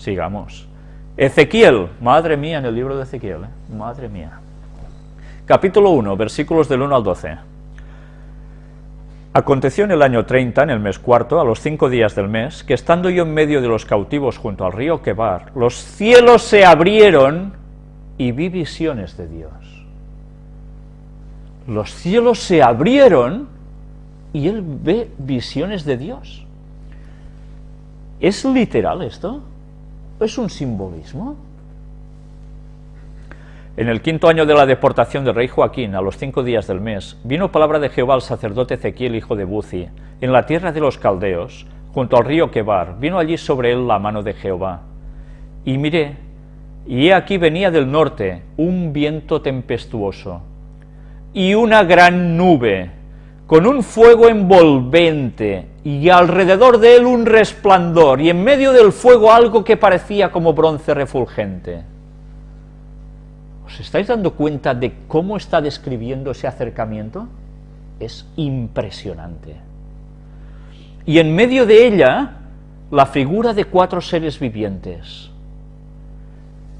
Sigamos. Ezequiel, madre mía, en el libro de Ezequiel, ¿eh? madre mía. Capítulo 1, versículos del 1 al 12. Aconteció en el año 30, en el mes cuarto, a los cinco días del mes, que estando yo en medio de los cautivos junto al río Quebar, los cielos se abrieron y vi visiones de Dios. Los cielos se abrieron y él ve visiones de Dios. ¿Es literal esto? ¿Es un simbolismo? En el quinto año de la deportación del rey Joaquín, a los cinco días del mes, vino palabra de Jehová al sacerdote Ezequiel, hijo de Buzi, en la tierra de los caldeos, junto al río Quebar, vino allí sobre él la mano de Jehová. Y miré, y he aquí venía del norte un viento tempestuoso, y una gran nube, con un fuego envolvente, y alrededor de él un resplandor, y en medio del fuego algo que parecía como bronce refulgente. ¿Os estáis dando cuenta de cómo está describiendo ese acercamiento? Es impresionante. Y en medio de ella, la figura de cuatro seres vivientes.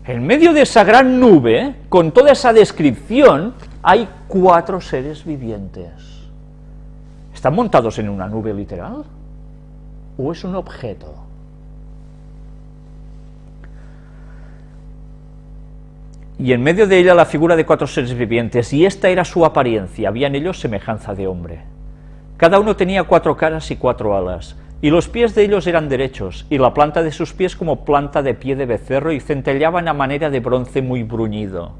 En medio de esa gran nube, con toda esa descripción, hay cuatro seres vivientes. ¿Están montados en una nube literal? ¿O es un objeto? Y en medio de ella la figura de cuatro seres vivientes, y esta era su apariencia, había en ellos semejanza de hombre. Cada uno tenía cuatro caras y cuatro alas, y los pies de ellos eran derechos, y la planta de sus pies como planta de pie de becerro, y centellaban a manera de bronce muy bruñido.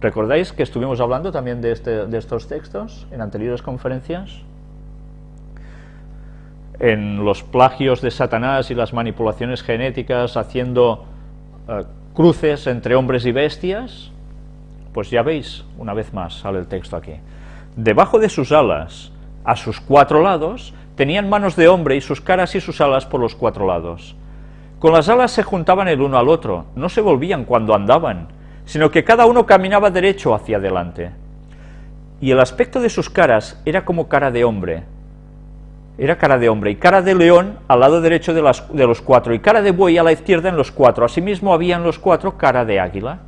¿Recordáis que estuvimos hablando también de, este, de estos textos en anteriores conferencias? En los plagios de Satanás y las manipulaciones genéticas haciendo eh, cruces entre hombres y bestias, pues ya veis, una vez más sale el texto aquí. Debajo de sus alas, a sus cuatro lados, tenían manos de hombre y sus caras y sus alas por los cuatro lados. Con las alas se juntaban el uno al otro, no se volvían cuando andaban, sino que cada uno caminaba derecho hacia adelante. Y el aspecto de sus caras era como cara de hombre, era cara de hombre, y cara de león al lado derecho de, de, los cuatro, y cara de buey a la izquierda en los cuatro. Asimismo había en los cuatro cara de águila.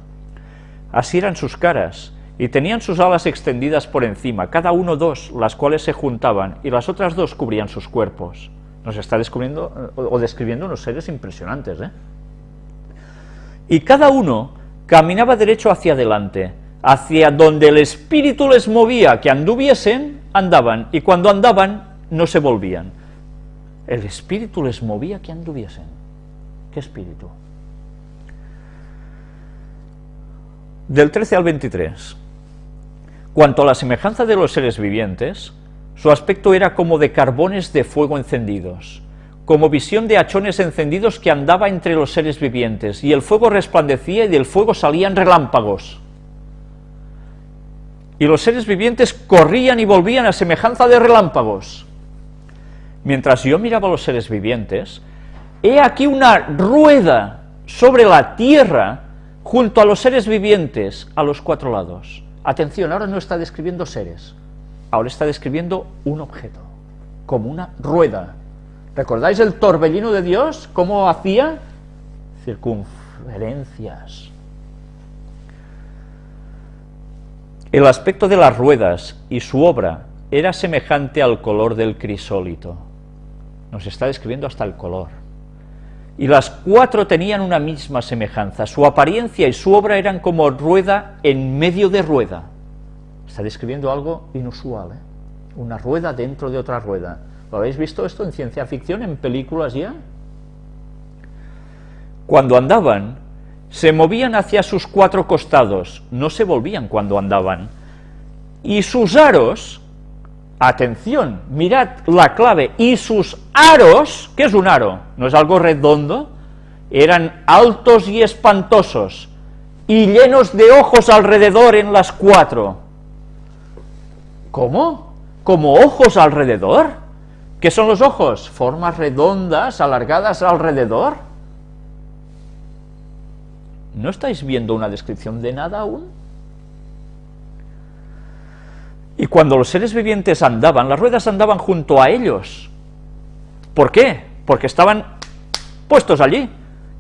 Así eran sus caras, y tenían sus alas extendidas por encima, cada uno dos, las cuales se juntaban, y las otras dos cubrían sus cuerpos. Nos está descubriendo o describiendo unos seres impresionantes, ¿eh? Y cada uno caminaba derecho hacia adelante, hacia donde el espíritu les movía, que anduviesen, andaban, y cuando andaban, no se volvían. El espíritu les movía que anduviesen. ¿Qué espíritu? Del 13 al 23. Cuanto a la semejanza de los seres vivientes, su aspecto era como de carbones de fuego encendidos, como visión de hachones encendidos que andaba entre los seres vivientes, y el fuego resplandecía y del fuego salían relámpagos. Y los seres vivientes corrían y volvían a semejanza de relámpagos mientras yo miraba a los seres vivientes, he aquí una rueda sobre la tierra junto a los seres vivientes a los cuatro lados. Atención, ahora no está describiendo seres, ahora está describiendo un objeto, como una rueda. ¿Recordáis el torbellino de Dios? ¿Cómo hacía? Circunferencias. El aspecto de las ruedas y su obra era semejante al color del crisólito nos está describiendo hasta el color. Y las cuatro tenían una misma semejanza, su apariencia y su obra eran como rueda en medio de rueda. Está describiendo algo inusual, ¿eh? una rueda dentro de otra rueda. ¿Lo habéis visto esto en ciencia ficción, en películas ya? Cuando andaban, se movían hacia sus cuatro costados, no se volvían cuando andaban, y sus aros Atención, mirad la clave, y sus aros, ¿qué es un aro? ¿No es algo redondo? Eran altos y espantosos, y llenos de ojos alrededor en las cuatro. ¿Cómo? ¿Como ojos alrededor? ¿Qué son los ojos? Formas redondas, alargadas alrededor. ¿No estáis viendo una descripción de nada aún? Y cuando los seres vivientes andaban, las ruedas andaban junto a ellos. ¿Por qué? Porque estaban puestos allí.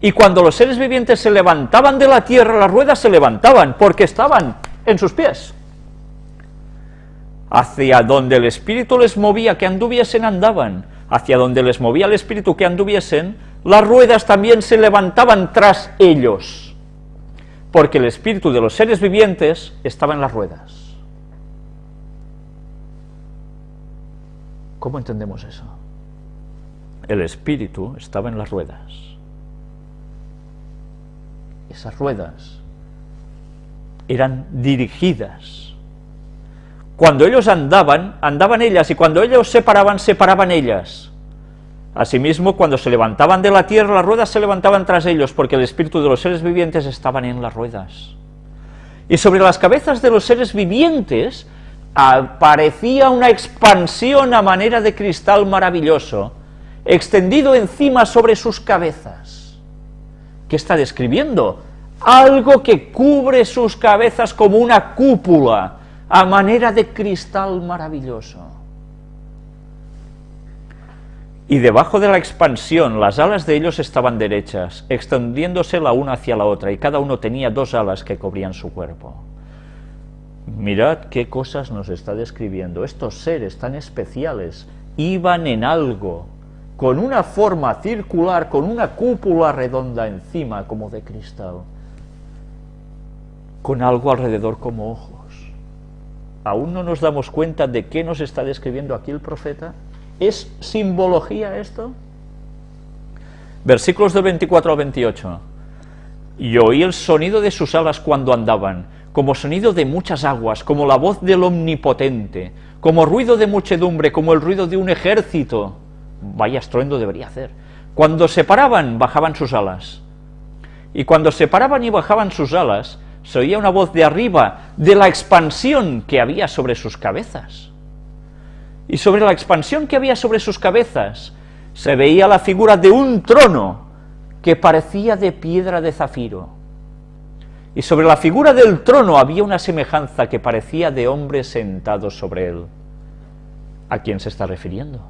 Y cuando los seres vivientes se levantaban de la tierra, las ruedas se levantaban, porque estaban en sus pies. Hacia donde el Espíritu les movía que anduviesen, andaban. Hacia donde les movía el Espíritu que anduviesen, las ruedas también se levantaban tras ellos. Porque el Espíritu de los seres vivientes estaba en las ruedas. ¿Cómo entendemos eso? El Espíritu estaba en las ruedas. Esas ruedas eran dirigidas cuando ellos andaban, andaban ellas, y cuando ellos se paraban, se paraban ellas. Asimismo, cuando se levantaban de la tierra, las ruedas se levantaban tras ellos, porque el espíritu de los seres vivientes estaban en las ruedas. Y sobre las cabezas de los seres vivientes aparecía una expansión a manera de cristal maravilloso, extendido encima sobre sus cabezas. ¿Qué está describiendo? Algo que cubre sus cabezas como una cúpula, a manera de cristal maravilloso. Y debajo de la expansión las alas de ellos estaban derechas, extendiéndose la una hacia la otra, y cada uno tenía dos alas que cubrían su cuerpo. Mirad qué cosas nos está describiendo. Estos seres tan especiales iban en algo, con una forma circular, con una cúpula redonda encima como de cristal, con algo alrededor como ojos aún no nos damos cuenta de qué nos está describiendo aquí el profeta. ¿Es simbología esto? Versículos del 24 al 28. Y oí el sonido de sus alas cuando andaban, como sonido de muchas aguas, como la voz del Omnipotente, como ruido de muchedumbre, como el ruido de un ejército. Vaya estruendo debería hacer. Cuando se paraban, bajaban sus alas. Y cuando se paraban y bajaban sus alas, se oía una voz de arriba de la expansión que había sobre sus cabezas. Y sobre la expansión que había sobre sus cabezas se veía la figura de un trono que parecía de piedra de zafiro. Y sobre la figura del trono había una semejanza que parecía de hombre sentado sobre él. ¿A quién se está refiriendo?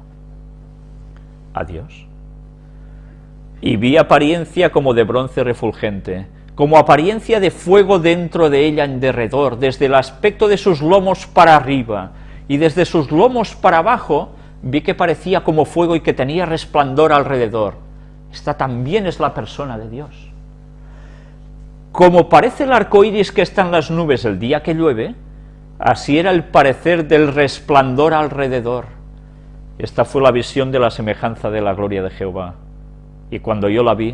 A Dios. Y vi apariencia como de bronce refulgente, como apariencia de fuego dentro de ella en derredor, desde el aspecto de sus lomos para arriba, y desde sus lomos para abajo, vi que parecía como fuego y que tenía resplandor alrededor. Esta también es la persona de Dios. Como parece el arco iris que está en las nubes el día que llueve, así era el parecer del resplandor alrededor. Esta fue la visión de la semejanza de la gloria de Jehová. Y cuando yo la vi,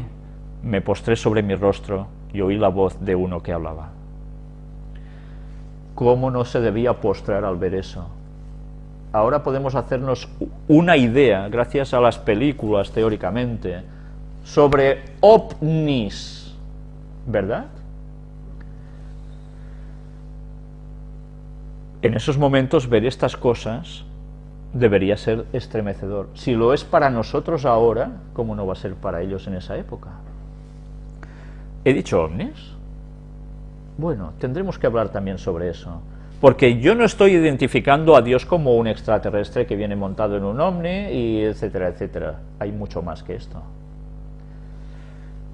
me postré sobre mi rostro y oí la voz de uno que hablaba. ¿Cómo no se debía postrar al ver eso? Ahora podemos hacernos una idea, gracias a las películas teóricamente, sobre ovnis, ¿verdad? En esos momentos ver estas cosas debería ser estremecedor. Si lo es para nosotros ahora, ¿cómo no va a ser para ellos en esa época? ¿He dicho ovnis? Bueno, tendremos que hablar también sobre eso. Porque yo no estoy identificando a Dios como un extraterrestre que viene montado en un ovni, y etcétera, etcétera. Hay mucho más que esto.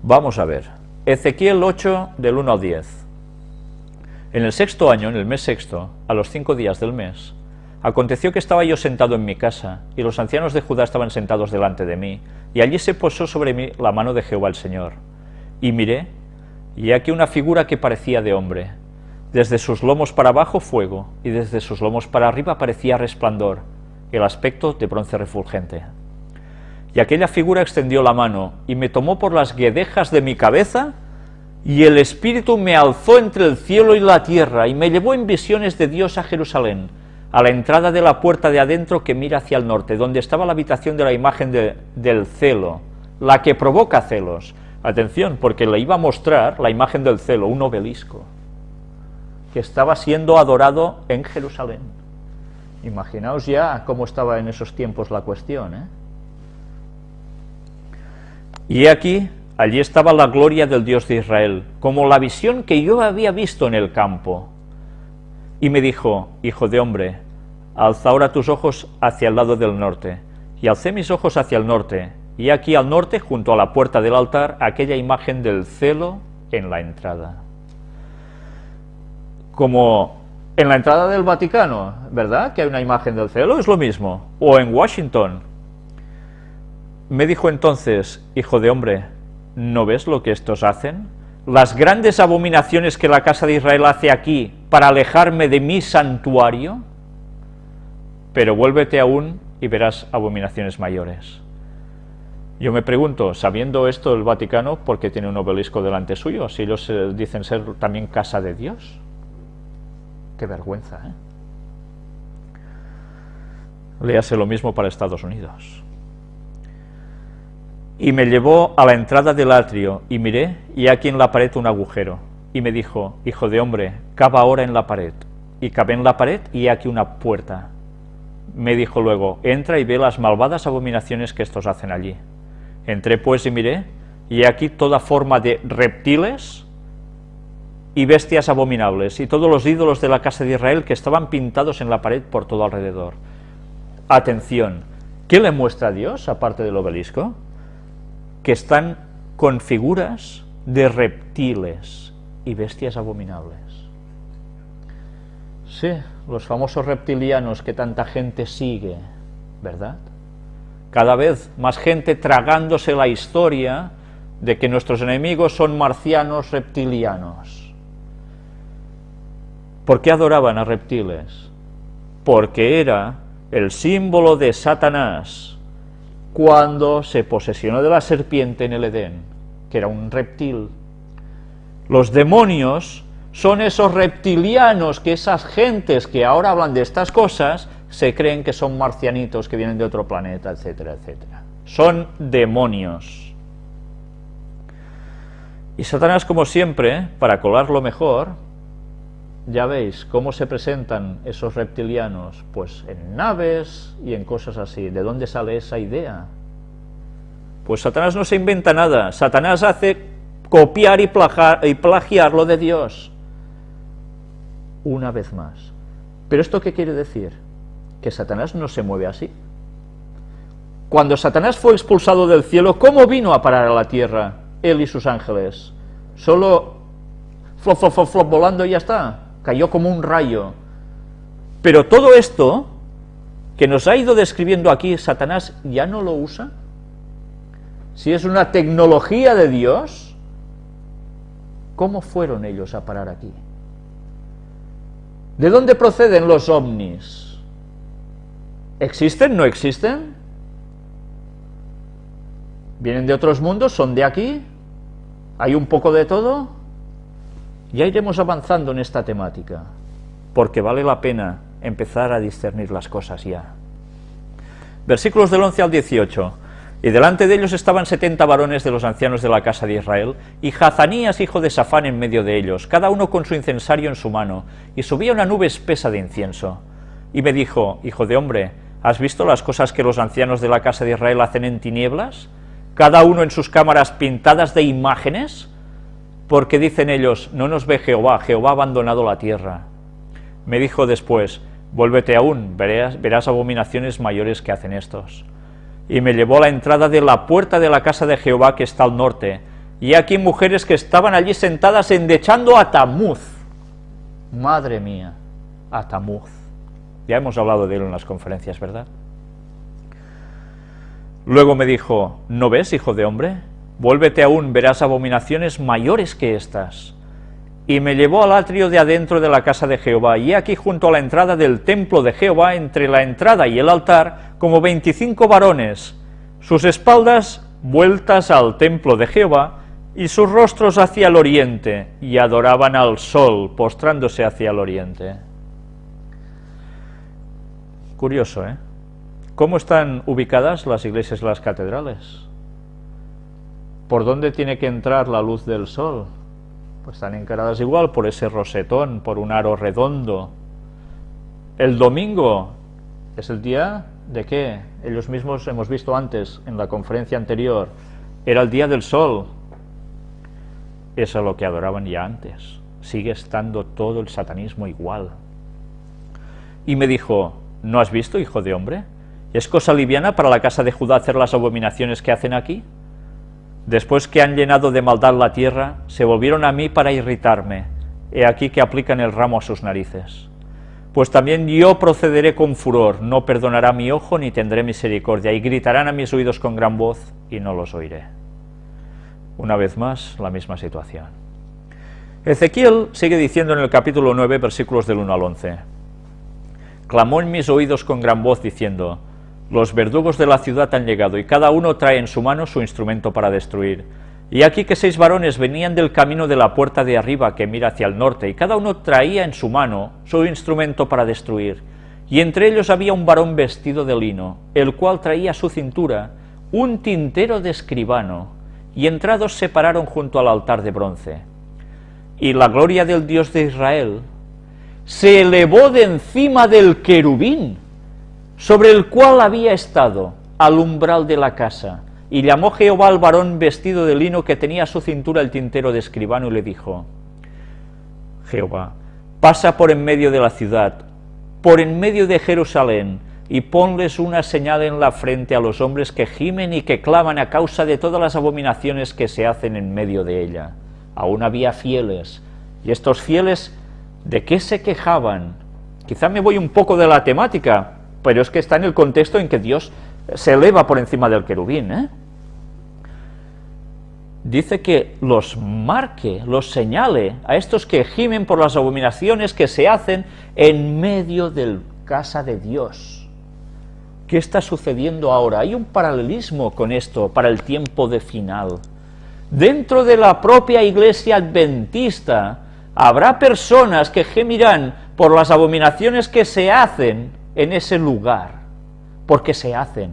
Vamos a ver. Ezequiel 8, del 1 al 10. En el sexto año, en el mes sexto, a los cinco días del mes, aconteció que estaba yo sentado en mi casa, y los ancianos de Judá estaban sentados delante de mí, y allí se posó sobre mí la mano de Jehová el Señor. Y miré, y aquí una figura que parecía de hombre. Desde sus lomos para abajo fuego, y desde sus lomos para arriba parecía resplandor, el aspecto de bronce refulgente. Y aquella figura extendió la mano, y me tomó por las guedejas de mi cabeza, y el Espíritu me alzó entre el cielo y la tierra, y me llevó en visiones de Dios a Jerusalén, a la entrada de la puerta de adentro que mira hacia el norte, donde estaba la habitación de la imagen del celo, la que provoca celos, Atención, porque le iba a mostrar la imagen del celo, un obelisco, que estaba siendo adorado en Jerusalén. Imaginaos ya cómo estaba en esos tiempos la cuestión. ¿eh? Y aquí, allí estaba la gloria del Dios de Israel, como la visión que yo había visto en el campo. Y me dijo, hijo de hombre, alza ahora tus ojos hacia el lado del norte. Y alcé mis ojos hacia el norte, y aquí al norte, junto a la puerta del altar, aquella imagen del celo en la entrada. Como en la entrada del Vaticano, ¿verdad? Que hay una imagen del cielo, es lo mismo. O en Washington. Me dijo entonces, hijo de hombre, ¿no ves lo que estos hacen? Las grandes abominaciones que la casa de Israel hace aquí para alejarme de mi santuario, pero vuélvete aún y verás abominaciones mayores. Yo me pregunto, sabiendo esto el Vaticano, ¿por qué tiene un obelisco delante suyo? Si ellos eh, dicen ser también casa de Dios. Qué vergüenza, ¿eh? Léase lo mismo para Estados Unidos. Y me llevó a la entrada del atrio, y miré, y aquí en la pared un agujero. Y me dijo, hijo de hombre, cava ahora en la pared. Y cavé en la pared, y aquí una puerta. Me dijo luego, entra y ve las malvadas abominaciones que estos hacen allí. Entré pues y miré, y aquí toda forma de reptiles, y bestias abominables, y todos los ídolos de la casa de Israel que estaban pintados en la pared por todo alrededor. Atención, ¿qué le muestra a Dios, aparte del obelisco? Que están con figuras de reptiles y bestias abominables. Sí, los famosos reptilianos que tanta gente sigue, ¿verdad? Cada vez más gente tragándose la historia de que nuestros enemigos son marcianos reptilianos. ¿Por qué adoraban a reptiles? Porque era el símbolo de Satanás cuando se posesionó de la serpiente en el Edén, que era un reptil. Los demonios son esos reptilianos que esas gentes que ahora hablan de estas cosas se creen que son marcianitos que vienen de otro planeta, etcétera, etcétera. Son demonios. Y Satanás, como siempre, para colarlo mejor, ya veis cómo se presentan esos reptilianos, pues en naves y en cosas así. ¿De dónde sale esa idea? Pues Satanás no se inventa nada, Satanás hace copiar y, y plagiar lo de Dios. Una vez más. ¿Pero esto qué quiere decir? Que Satanás no se mueve así. Cuando Satanás fue expulsado del cielo, ¿cómo vino a parar a la tierra, él y sus ángeles? Solo flop, flop, flop volando y ya está cayó como un rayo. Pero todo esto que nos ha ido describiendo aquí, Satanás ya no lo usa. Si es una tecnología de Dios, ¿cómo fueron ellos a parar aquí? ¿De dónde proceden los ovnis? ¿Existen? ¿No existen? ¿Vienen de otros mundos? ¿Son de aquí? ¿Hay un poco de todo? Ya iremos avanzando en esta temática, porque vale la pena empezar a discernir las cosas ya. Versículos del 11 al 18. Y delante de ellos estaban setenta varones de los ancianos de la casa de Israel, y Jazanías, hijo de Safán, en medio de ellos, cada uno con su incensario en su mano, y subía una nube espesa de incienso. Y me dijo, hijo de hombre, ¿has visto las cosas que los ancianos de la casa de Israel hacen en tinieblas? Cada uno en sus cámaras pintadas de imágenes, porque dicen ellos, no nos ve Jehová, Jehová ha abandonado la tierra. Me dijo después, vuélvete aún, verás, abominaciones mayores que hacen estos. Y me llevó a la entrada de la puerta de la casa de Jehová que está al norte, y aquí mujeres que estaban allí sentadas endechando a Tamuz. Madre mía, a Tamuz. Ya hemos hablado de él en las conferencias, ¿verdad? Luego me dijo, ¿no ves, hijo de hombre? Vuélvete aún, verás abominaciones mayores que estas. Y me llevó al atrio de adentro de la casa de Jehová, y aquí junto a la entrada del templo de Jehová, entre la entrada y el altar, como veinticinco varones, sus espaldas vueltas al templo de Jehová, y sus rostros hacia el oriente, y adoraban al sol, postrándose hacia el oriente. Curioso, ¿eh? ¿Cómo están ubicadas las iglesias y las catedrales? ¿Por dónde tiene que entrar la luz del sol? Pues están encaradas igual por ese rosetón, por un aro redondo. El domingo es el día de qué? Ellos mismos hemos visto antes, en la conferencia anterior, era el día del sol. Eso es lo que adoraban ya antes. Sigue estando todo el satanismo igual. Y me dijo, ¿no has visto, hijo de hombre? ¿Es cosa liviana para la casa de Judá hacer las abominaciones que hacen aquí? Después que han llenado de maldad la tierra, se volvieron a mí para irritarme. He aquí que aplican el ramo a sus narices. Pues también yo procederé con furor, no perdonará mi ojo ni tendré misericordia, y gritarán a mis oídos con gran voz, y no los oiré. Una vez más, la misma situación. Ezequiel sigue diciendo en el capítulo 9, versículos del 1 al 11, Clamó en mis oídos con gran voz, diciendo, Los verdugos de la ciudad han llegado, y cada uno trae en su mano su instrumento para destruir. Y aquí que seis varones venían del camino de la puerta de arriba que mira hacia el norte, y cada uno traía en su mano su instrumento para destruir. Y entre ellos había un varón vestido de lino, el cual traía a su cintura un tintero de escribano, y entrados se pararon junto al altar de bronce. Y la gloria del Dios de Israel se elevó de encima del querubín, sobre el cual había estado al umbral de la casa, y llamó Jehová al varón vestido de lino que tenía a su cintura el tintero de escribano y le dijo, Jehová, pasa por en medio de la ciudad, por en medio de Jerusalén, y ponles una señal en la frente a los hombres que gimen y que claman a causa de todas las abominaciones que se hacen en medio de ella. Aún había fieles, y estos fieles, ¿de qué se quejaban? Quizá me voy un poco de la temática, pero es que está en el contexto en que Dios se eleva por encima del querubín. ¿eh? Dice que los marque, los señale a estos que gimen por las abominaciones que se hacen en medio del casa de Dios. ¿Qué está sucediendo ahora? Hay un paralelismo con esto para el tiempo de final. Dentro de la propia iglesia adventista habrá personas que gemirán por las abominaciones que se hacen en ese lugar porque se hacen,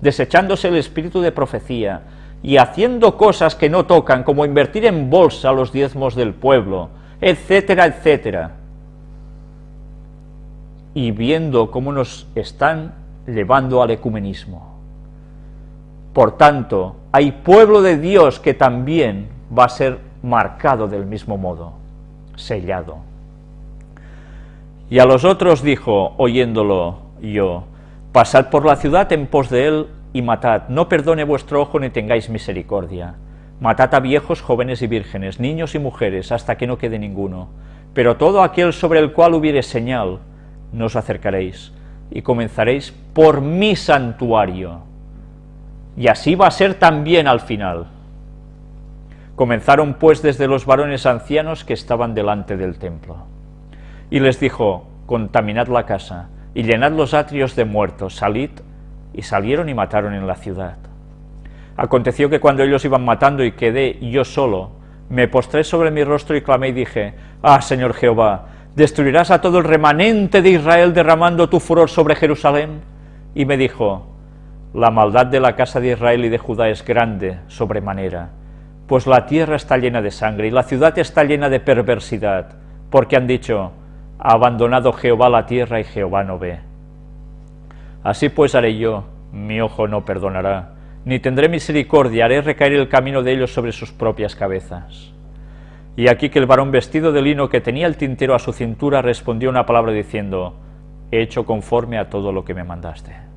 desechándose el espíritu de profecía y haciendo cosas que no tocan, como invertir en bolsa los diezmos del pueblo, etcétera, etcétera. Y viendo cómo nos están llevando al ecumenismo. Por tanto, hay pueblo de Dios que también va a ser marcado del mismo modo, sellado. Y a los otros dijo, oyéndolo yo, Pasad por la ciudad en pos de él y matad, no perdone vuestro ojo ni tengáis misericordia. Matad a viejos, jóvenes y vírgenes, niños y mujeres, hasta que no quede ninguno. Pero todo aquel sobre el cual hubiere señal, no os acercaréis, y comenzaréis por mi santuario. Y así va a ser también al final. Comenzaron pues desde los varones ancianos que estaban delante del templo. Y les dijo, contaminad la casa, y llenad los atrios de muertos, salid, y salieron y mataron en la ciudad. Aconteció que cuando ellos iban matando y quedé yo solo, me postré sobre mi rostro y clamé y dije, Ah, Señor Jehová, ¿destruirás a todo el remanente de Israel derramando tu furor sobre Jerusalén? Y me dijo, La maldad de la casa de Israel y de Judá es grande sobremanera, pues la tierra está llena de sangre y la ciudad está llena de perversidad, porque han dicho, ha abandonado Jehová la tierra y Jehová no ve. Así pues haré yo, mi ojo no perdonará, ni tendré misericordia, haré recaer el camino de ellos sobre sus propias cabezas. Y aquí que el varón vestido de lino que tenía el tintero a su cintura respondió una palabra diciendo, he hecho conforme a todo lo que me mandaste.